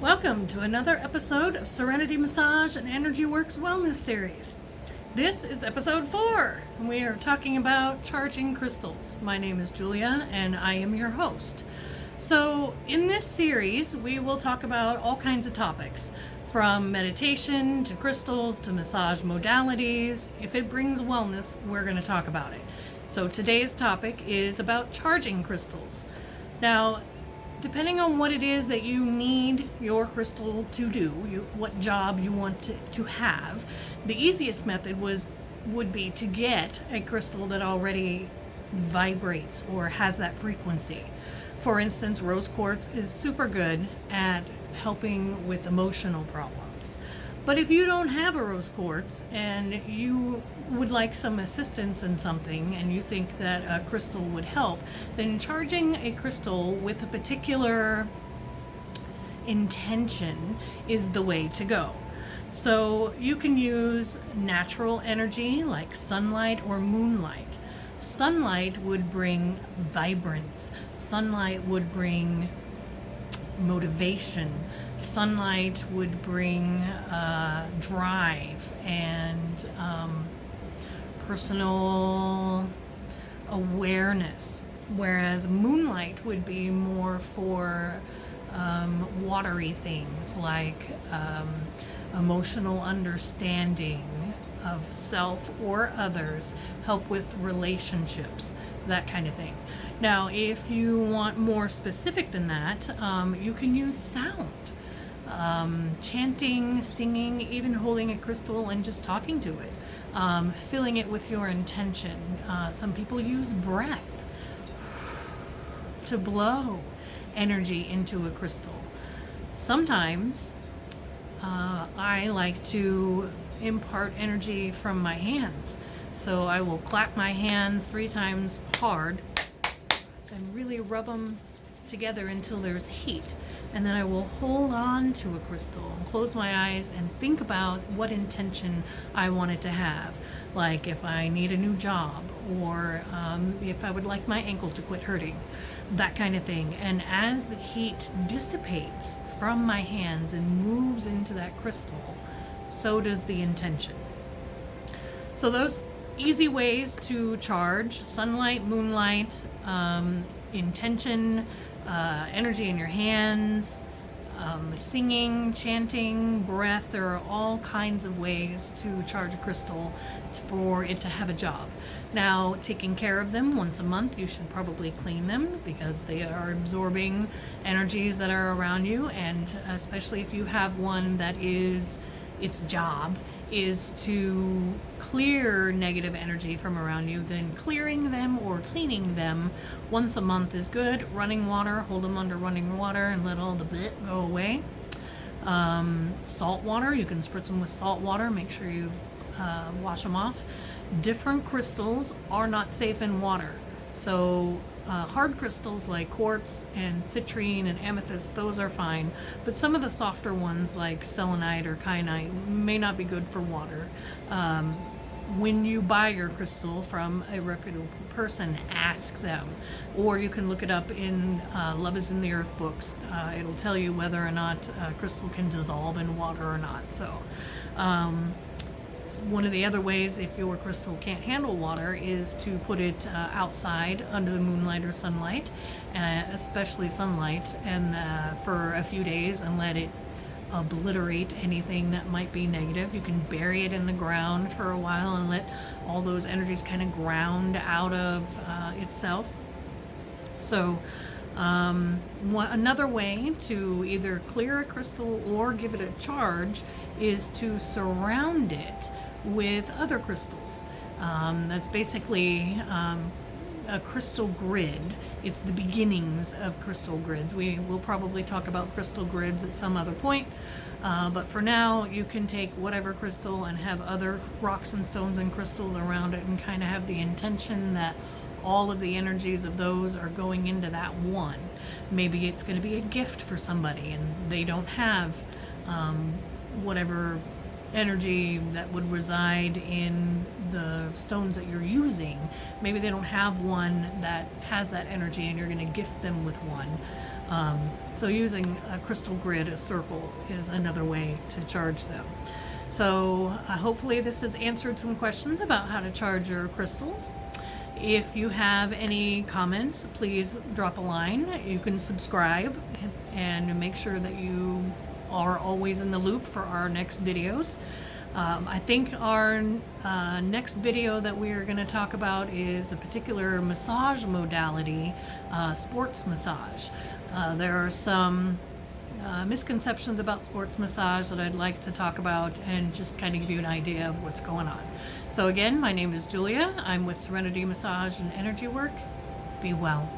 Welcome to another episode of Serenity Massage and Energy Works Wellness Series. This is episode four, and we are talking about charging crystals. My name is Julia, and I am your host. So, in this series, we will talk about all kinds of topics from meditation to crystals to massage modalities. If it brings wellness, we're going to talk about it. So, today's topic is about charging crystals. Now, depending on what it is that you need your crystal to do, you, what job you want to, to have, the easiest method was would be to get a crystal that already vibrates or has that frequency. For instance, rose quartz is super good at helping with emotional problems. But if you don't have a rose quartz and you would like some assistance in something and you think that a crystal would help, then charging a crystal with a particular intention is the way to go. So you can use natural energy like sunlight or moonlight. Sunlight would bring vibrance. Sunlight would bring motivation. Sunlight would bring uh, drive and um, personal awareness, whereas moonlight would be more for um, watery things like um, emotional understanding of self or others, help with relationships, that kind of thing. Now, if you want more specific than that, um, you can use sound. Um, chanting, singing, even holding a crystal and just talking to it um, filling it with your intention. Uh, some people use breath to blow energy into a crystal. Sometimes uh, I like to impart energy from my hands. So I will clap my hands three times hard and really rub them together until there's heat and then I will hold on to a crystal and close my eyes and think about what intention I want it to have. Like if I need a new job or um, if I would like my ankle to quit hurting, that kind of thing. And as the heat dissipates from my hands and moves into that crystal, so does the intention. So those easy ways to charge, sunlight, moonlight, um, intention, uh, energy in your hands, um, singing, chanting, breath. There are all kinds of ways to charge a crystal for it to have a job. Now, taking care of them once a month, you should probably clean them because they are absorbing energies that are around you, and especially if you have one that is its job is to clear negative energy from around you, then clearing them or cleaning them once a month is good. Running water, hold them under running water and let all the bit go away. Um, salt water, you can spritz them with salt water, make sure you uh, wash them off. Different crystals are not safe in water. So uh, hard crystals like quartz and citrine and amethyst, those are fine, but some of the softer ones like selenite or kyanite may not be good for water. Um, when you buy your crystal from a reputable person, ask them. Or you can look it up in uh, Love is in the Earth books. Uh, it'll tell you whether or not a crystal can dissolve in water or not. So, um, one of the other ways, if your crystal can't handle water, is to put it uh, outside under the moonlight or sunlight, uh, especially sunlight, and uh, for a few days and let it obliterate anything that might be negative. You can bury it in the ground for a while and let all those energies kind of ground out of uh, itself. So, um, one, another way to either clear a crystal or give it a charge is to surround it with other crystals. Um, that's basically um, a crystal grid. It's the beginnings of crystal grids. We will probably talk about crystal grids at some other point, uh, but for now you can take whatever crystal and have other rocks and stones and crystals around it and kind of have the intention that all of the energies of those are going into that one. Maybe it's going to be a gift for somebody and they don't have um, whatever energy that would reside in the stones that you're using. Maybe they don't have one that has that energy and you're going to gift them with one. Um, so using a crystal grid, a circle, is another way to charge them. So uh, hopefully this has answered some questions about how to charge your crystals. If you have any comments, please drop a line. You can subscribe and make sure that you are always in the loop for our next videos. Um, I think our uh, next video that we are going to talk about is a particular massage modality, uh, sports massage. Uh, there are some uh, misconceptions about sports massage that I'd like to talk about and just kind of give you an idea of what's going on. So again, my name is Julia. I'm with Serenity Massage and Energy Work. Be well.